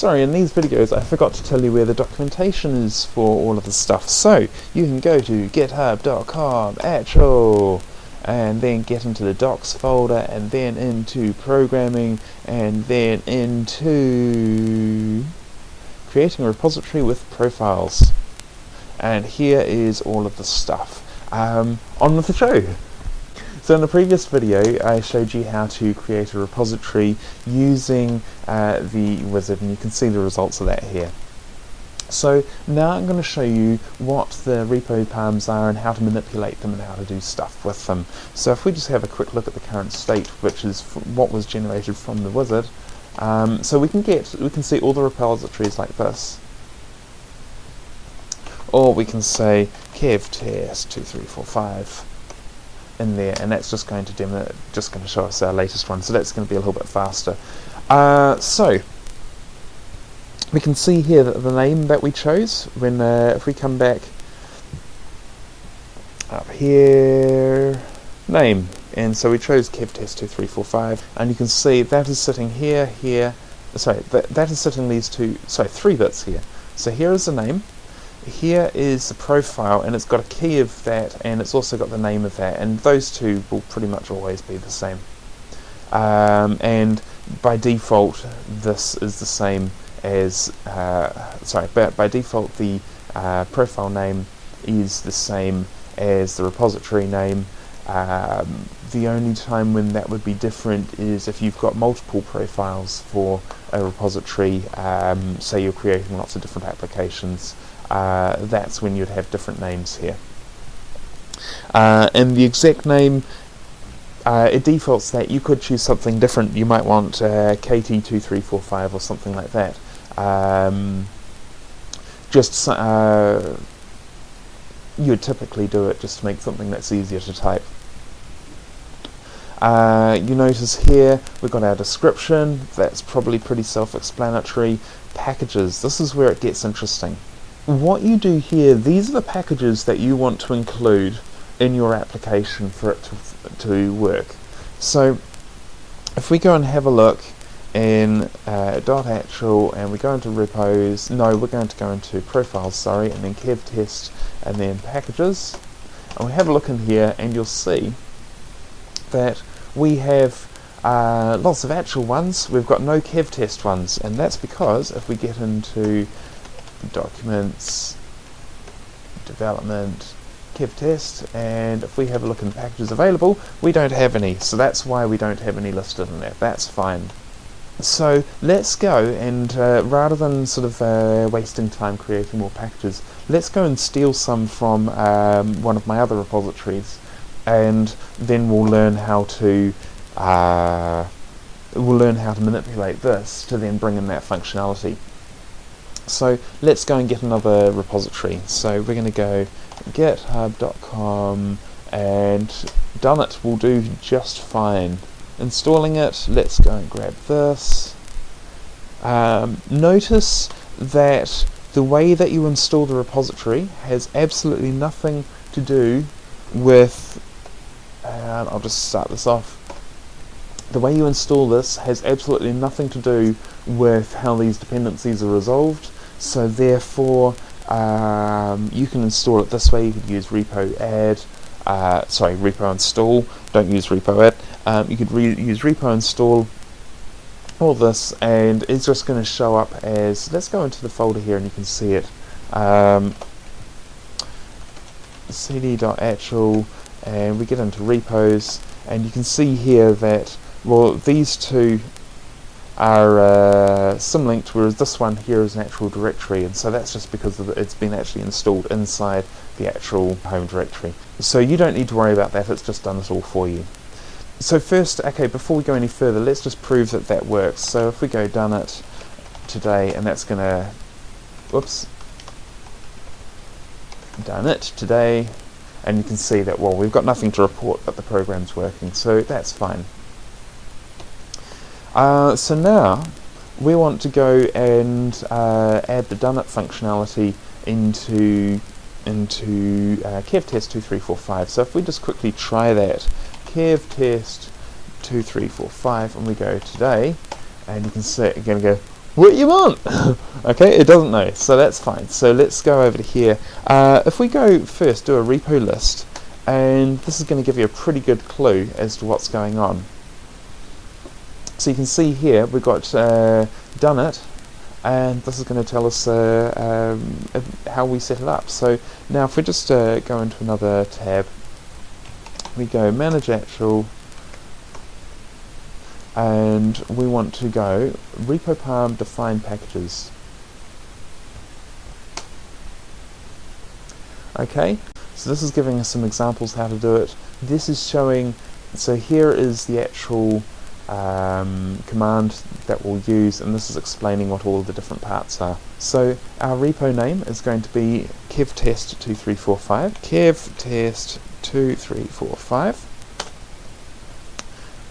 sorry, in these videos I forgot to tell you where the documentation is for all of the stuff. So, you can go to github.com, actual, and then get into the docs folder, and then into programming, and then into creating a repository with profiles. And here is all of the stuff. Um, on with the show! So in the previous video I showed you how to create a repository using uh, the wizard and you can see the results of that here. So now I'm going to show you what the repo palms are and how to manipulate them and how to do stuff with them. So if we just have a quick look at the current state, which is what was generated from the wizard, um, so we can get, we can see all the repositories like this. Or we can say kev test 2345 in there, and that's just going to demo, just going to show us our latest one. So that's going to be a little bit faster. Uh, so we can see here that the name that we chose when uh, if we come back up here name and so we chose kevtest2345 and you can see that is sitting here here sorry that, that is sitting these two sorry three bits here so here is the name here is the profile and it's got a key of that and it's also got the name of that and those two will pretty much always be the same. Um, and by default this is the same as uh, sorry but by default the uh, profile name is the same as the repository name. Um, the only time when that would be different is if you've got multiple profiles for a repository. Um, say you're creating lots of different applications uh, that's when you'd have different names here. Uh, and the exact name, uh, it defaults that you could choose something different. You might want uh, KT2345 or something like that. Um, just you would typically do it just to make something that's easier to type. Uh, you notice here we've got our description, that's probably pretty self-explanatory. Packages, this is where it gets interesting what you do here, these are the packages that you want to include in your application for it to, to work. So if we go and have a look in uh, .actual and we go into repos, no, we're going to go into profiles, sorry, and then kev test and then packages. And we have a look in here and you'll see that we have uh, lots of actual ones, we've got no kev test ones, and that's because if we get into documents, development, kev test, and if we have a look in the packages available, we don't have any, so that's why we don't have any listed in there. That's fine. So let's go and uh, rather than sort of uh, wasting time creating more packages, let's go and steal some from um, one of my other repositories, and then we'll learn how to uh, we'll learn how to manipulate this to then bring in that functionality. So let's go and get another repository. So we're going to go github.com and done it will do just fine. Installing it, let's go and grab this. Um, notice that the way that you install the repository has absolutely nothing to do with, and I'll just start this off, the way you install this has absolutely nothing to do with how these dependencies are resolved so therefore um, you can install it this way. You could use repo add uh, sorry repo install. Don't use repo add. Um, you could use repo install all this and it's just going to show up as let's go into the folder here and you can see it. Um, cd.actual and we get into repos and you can see here that well these two are uh, symlinked, whereas this one here is an actual directory, and so that's just because it's been actually installed inside the actual home directory. So you don't need to worry about that, it's just done it all for you. So first, okay, before we go any further, let's just prove that that works. So if we go done it today, and that's going to, whoops, done it today, and you can see that, well, we've got nothing to report, but the program's working, so that's fine. Uh, so now we want to go and uh, add the done it functionality into into uh, kevtest2345. So if we just quickly try that, kevtest2345, and we go today, and you can see it again go, what you want? okay, it doesn't know, so that's fine. So let's go over to here. Uh, if we go first, do a repo list, and this is going to give you a pretty good clue as to what's going on. So you can see here we've got uh, done it, and this is going to tell us uh, um, how we set it up. So now if we just uh, go into another tab, we go manage actual, and we want to go repo palm define packages. Okay, so this is giving us some examples how to do it. This is showing, so here is the actual um, command that we'll use and this is explaining what all the different parts are. So our repo name is going to be kevtest2345, kevtest2345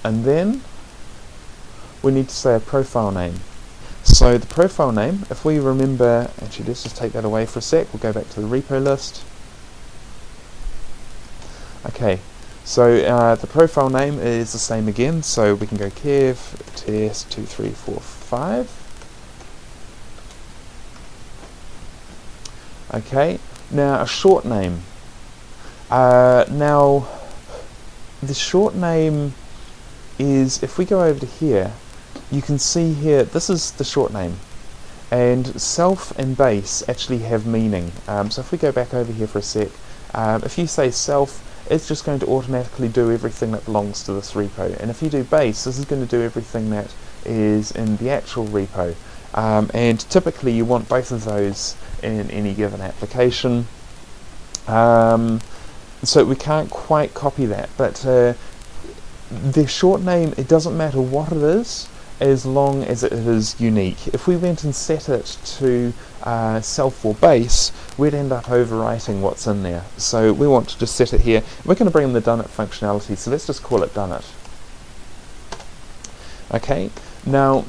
and then we need to say a profile name. So the profile name, if we remember, actually let's just take that away for a sec, we'll go back to the repo list. Okay, so uh, the profile name is the same again, so we can go kev ts2345. Okay, now a short name. Uh, now, the short name is, if we go over to here, you can see here, this is the short name. And self and base actually have meaning. Um, so if we go back over here for a sec, um, if you say self, it's just going to automatically do everything that belongs to this repo. And if you do base, this is going to do everything that is in the actual repo. Um, and typically you want both of those in any given application. Um, so we can't quite copy that, but uh, the short name, it doesn't matter what it is, as long as it is unique. If we went and set it to uh, self or base, we'd end up overwriting what's in there. So we want to just set it here. We're going to bring in the done it functionality, so let's just call it done it. Okay, now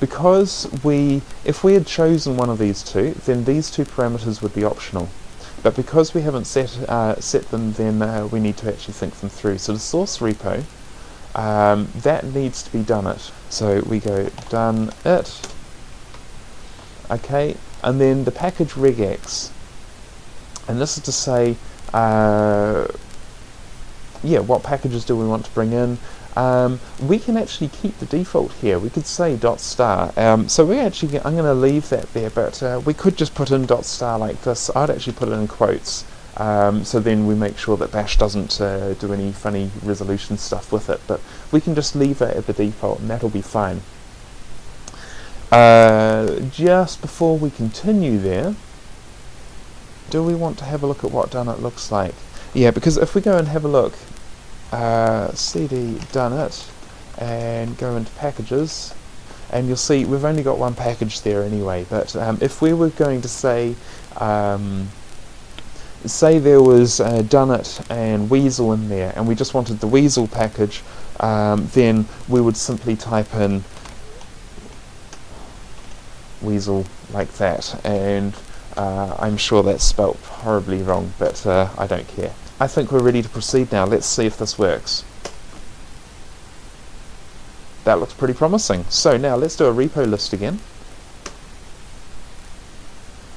because we, if we had chosen one of these two, then these two parameters would be optional. But because we haven't set, uh, set them, then uh, we need to actually think them through. So the source repo, um, that needs to be done it. So we go done it, okay, and then the package regex, and this is to say, uh, yeah, what packages do we want to bring in? Um, we can actually keep the default here. We could say dot star. Um, so we actually, I'm going to leave that there, but uh, we could just put in dot star like this. I'd actually put it in quotes. Um, so then we make sure that bash doesn't uh, do any funny resolution stuff with it, but we can just leave it at the default and that'll be fine. Uh, just before we continue there, do we want to have a look at what done it looks like? Yeah, because if we go and have a look, uh, cd done it, and go into packages, and you'll see we've only got one package there anyway, but um, if we were going to say um, say there was uh, Dunnit and Weasel in there and we just wanted the Weasel package um, then we would simply type in Weasel like that and uh, I'm sure that's spelt horribly wrong but uh, I don't care. I think we're ready to proceed now. Let's see if this works. That looks pretty promising. So now let's do a repo list again.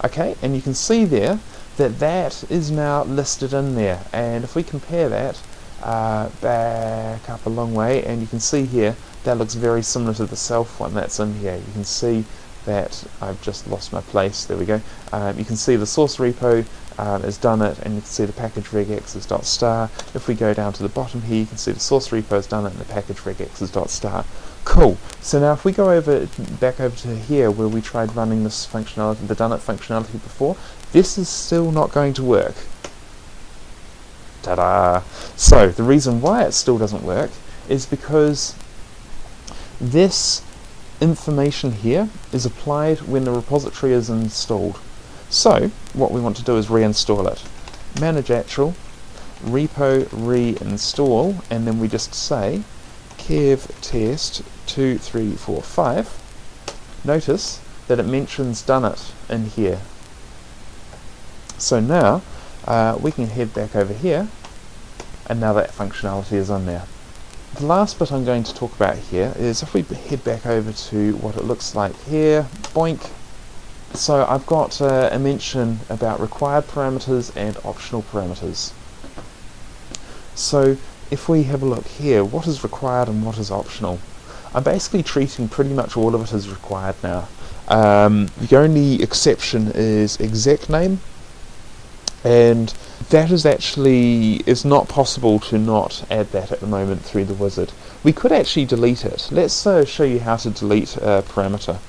Okay, and you can see there that that is now listed in there. And if we compare that uh, back up a long way and you can see here that looks very similar to the self one that's in here. You can see that I've just lost my place. There we go. Um, you can see the source repo um, has done it and you can see the package regex is dot star. If we go down to the bottom here you can see the source repo has done it and the package regex is dot star Cool. So now if we go over back over to here where we tried running this functionality, the done it functionality before, this is still not going to work. Ta-da! So the reason why it still doesn't work is because this information here is applied when the repository is installed. So what we want to do is reinstall it. Manage actual, repo reinstall, and then we just say kev test 2345, notice that it mentions done it in here. So now uh, we can head back over here and now that functionality is on there. the last bit I'm going to talk about here is if we head back over to what it looks like here, boink. So I've got uh, a mention about required parameters and optional parameters. So if we have a look here, what is required and what is optional? I'm basically treating pretty much all of it as required now. Um, the only exception is exec name, and that is actually is not possible to not add that at the moment through the wizard. We could actually delete it. Let's uh, show you how to delete a parameter.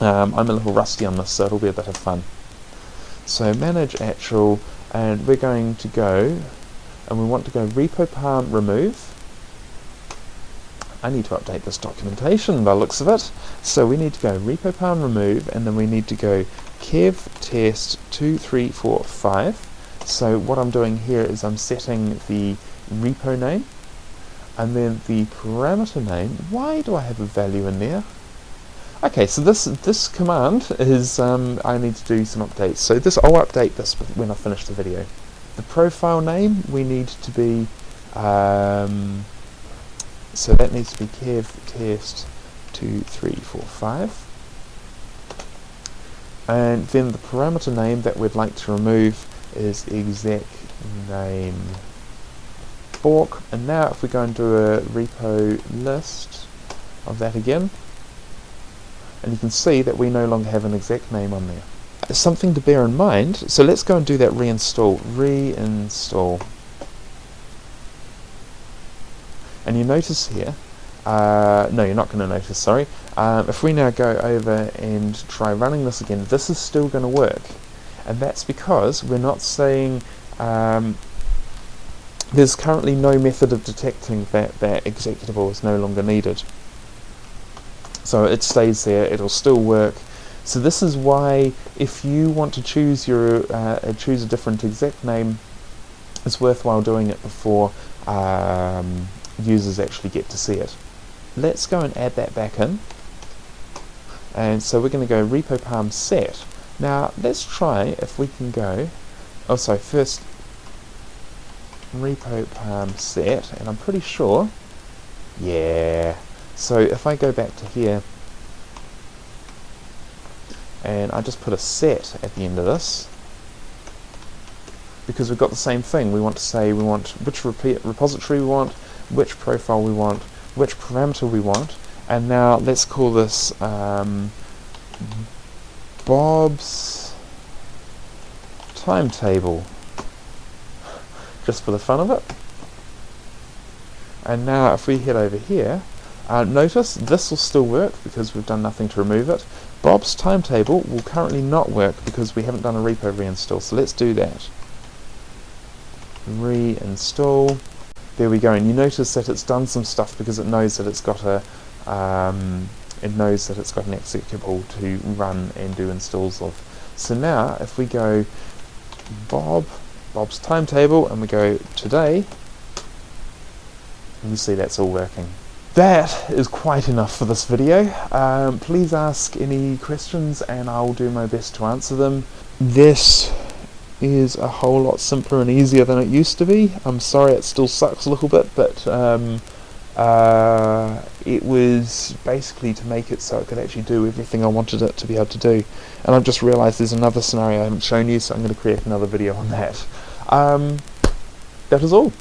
Um, I'm a little rusty on this, so it'll be a bit of fun. So manage actual, and we're going to go, and we want to go repo palm remove, I need to update this documentation by looks of it. So we need to go repo palm remove and then we need to go kev test 2345. So what I'm doing here is I'm setting the repo name and then the parameter name. Why do I have a value in there? Okay, so this this command is um, I need to do some updates. So this I'll update this when I finish the video. The profile name we need to be um, so that needs to be kev test 2345. And then the parameter name that we'd like to remove is exec name fork. And now if we go and do a repo list of that again, and you can see that we no longer have an exec name on there. Something to bear in mind, so let's go and do that reinstall. Reinstall. And you notice here, uh, no you're not going to notice, sorry, um, if we now go over and try running this again, this is still going to work. And that's because we're not saying um, there's currently no method of detecting that that executable is no longer needed. So it stays there, it'll still work. So this is why if you want to choose your uh, choose a different exec name, it's worthwhile doing it before um, users actually get to see it. Let's go and add that back in. And so we're going to go repo palm set. Now let's try if we can go, oh sorry, first repo palm set, and I'm pretty sure, yeah. So if I go back to here, and I just put a set at the end of this, because we've got the same thing. We want to say we want which repository we want, which profile we want, which parameter we want, and now let's call this um, Bob's timetable, just for the fun of it. And now if we head over here, uh, notice this will still work because we've done nothing to remove it. Bob's timetable will currently not work because we haven't done a repo reinstall, so let's do that. Reinstall there we go and you notice that it's done some stuff because it knows that it's got a um, it knows that it's got an executable to run and do installs of so now if we go Bob Bob's timetable and we go today you see that's all working that is quite enough for this video. Um, please ask any questions and I'll do my best to answer them. This is a whole lot simpler and easier than it used to be. I'm sorry it still sucks a little bit, but um, uh, it was basically to make it so it could actually do everything I wanted it to be able to do. And I've just realised there's another scenario I haven't shown you, so I'm going to create another video on that. Um, that is all.